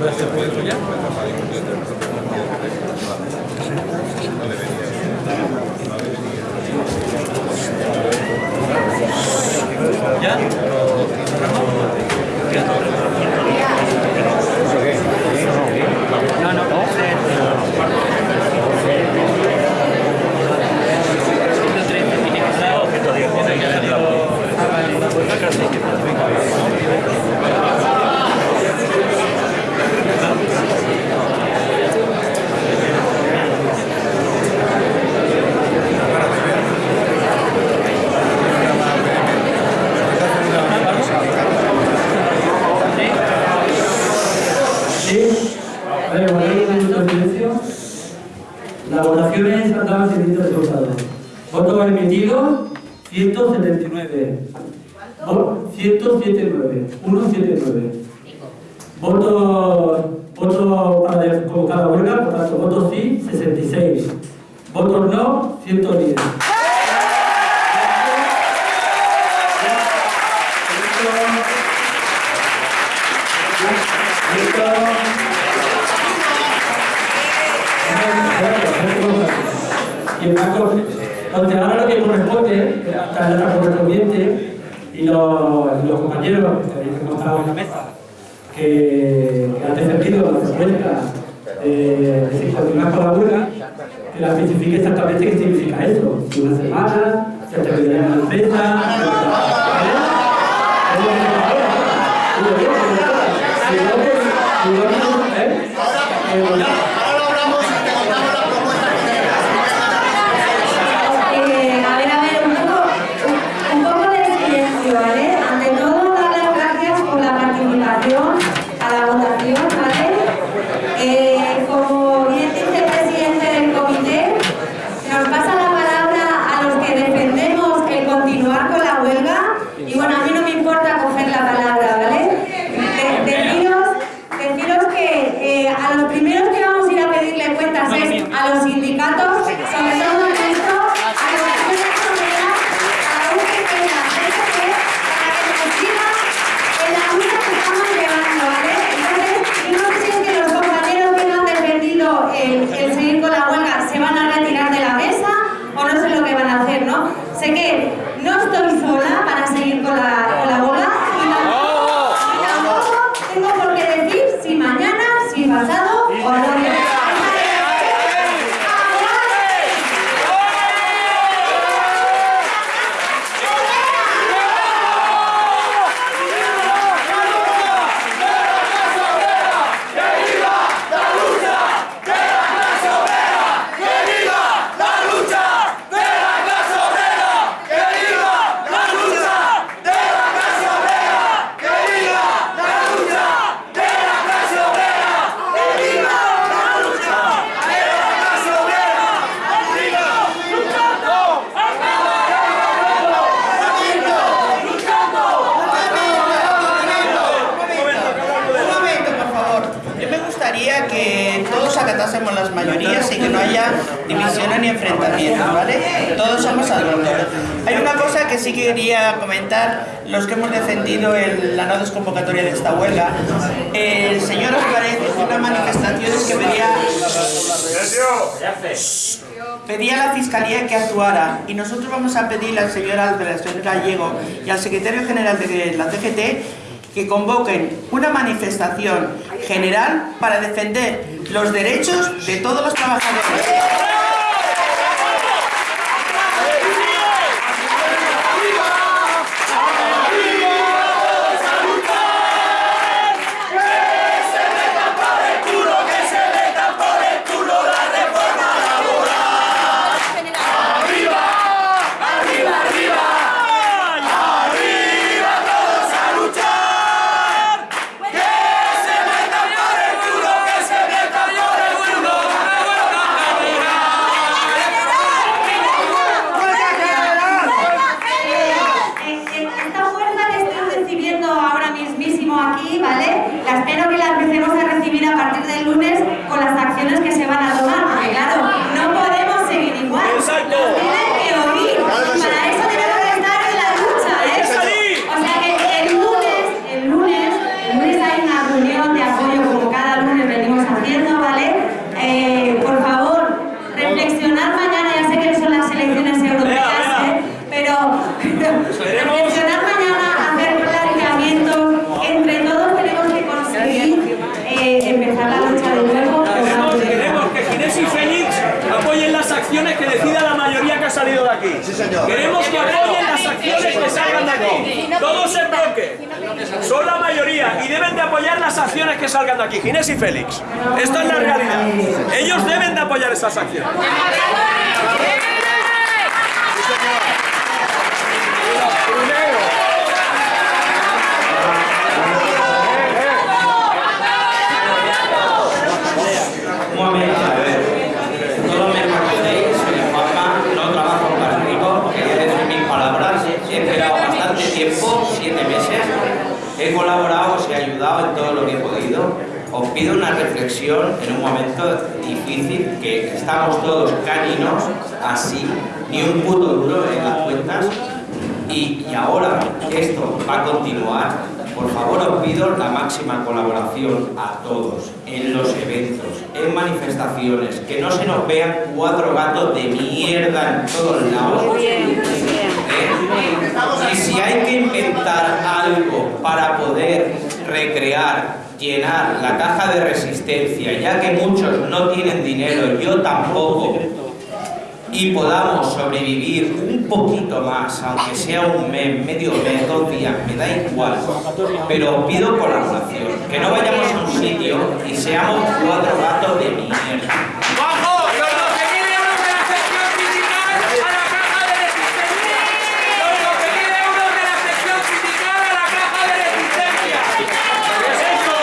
ya? ¿Ya? No, no. Sí. A ver, guardéis un minuto de silencio. La votación es andaba el siguiente resultado. Voto emitido, 179. Vo- 179. 179. Voto, voto para convocar la huelga, por tanto, votos sí, 66. Votos no, 110. Listo. Y el banco, entonces ahora lo que y los, compañeros que habéis encontrado en la mesa, que, han defendido la propuesta de, continuar con la huelga, que la especifique exactamente qué significa. Si una semana, que le den la empresa. ¿eh? Que todos acatásemos las mayorías y que no haya divisiones ni enfrentamientos, ¿vale? Todos somos adultos. Hay una cosa que sí quería comentar, los que hemos defendido el- la no desconvocatoria de esta huelga. El señor Álvarez hizo unas manifestaciones que pedía pedía a la Fiscalía que actuara y nosotros vamos a pedirle al señor Álvarez, al señor Gallego y al secretario general de la CGT que convoquen una manifestación general para defender los derechos de todos los trabajadores. Eh, eh, Esta fuerza que estoy recibiendo ahora mismísimo aquí, ¿vale? La espero que la empecemos a recibir recibir a partir del lunes con las acciones que se van a tomar. Porque claro, no podemos seguir igual. Exacto. Nos tienen que oír. Y para eso tenemos que estar en la lucha, ¿eh? salir. O sea que el lunes, el lunes, el lunes hay una reunión de apoyo como cada lunes venimos haciendo, ¿vale? Eh, por favor, reflexionar mañana, ya sé que son las elecciones europeas, Venga, venga. ¿eh? pero, pero reflexionar mañana, hacer planteamientos, entre todos tenemos que conseguir eh, empezar la lucha de nuevo. Queremos, queremos que Ginés y Félix apoyen las acciones que decida la mayoría Queremos que apoyen las acciones que salgan de aquí. Todos en bloque. Son la mayoría y deben de apoyar las acciones que salgan de aquí. Ginés y Félix. Esto es la realidad. Ellos deben de apoyar esas acciones. Un momento, a ver. Todos me conocéis, soy Juanma, no trabajo para el rico, quería decir mis palabras. He esperado bastante tiempo, siete meses. He colaborado, os he ayudado en todo lo que he podido. Os pido una reflexión en un momento difícil, que estamos todos caninos, así, ni un puto duro en las cuentas. Y, y ahora que esto va a continuar, por favor os pido la máxima colaboración a todos, en los eventos, en manifestaciones, que no se nos vean cuatro gatos de mierda en todos lados. ¿Eh? Y si hay que inventar algo para poder recrear, llenar la caja de resistencia, ya que muchos no tienen dinero, yo tampoco, y podamos sobrevivir un poquito más, aunque sea un mes, medio mes, dos días, me da igual. Pero os pido colaboración, que no vayamos a un sitio y seamos cuatro gatos de mierda. ¡Bajo! ¡Los 12.000 euros de la sección sindical a la caja de resistencia! ¡Los 12.000 euros de la sección sindical a la caja de resistencia! ¿Qué es eso?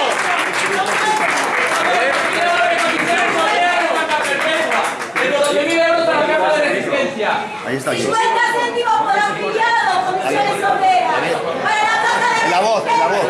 ¿Eh? Quiero lo que cotizáis mañana en Caja Perpetua. De los 12.000 euros a la caja de resistencia. Ahí está aquí. 50 céntimos por afiliado, comisiones obreras. Para la de La voz, la voz.